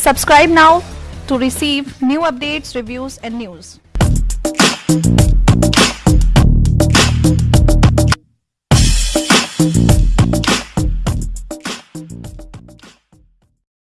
Subscribe now to receive new updates, reviews and news.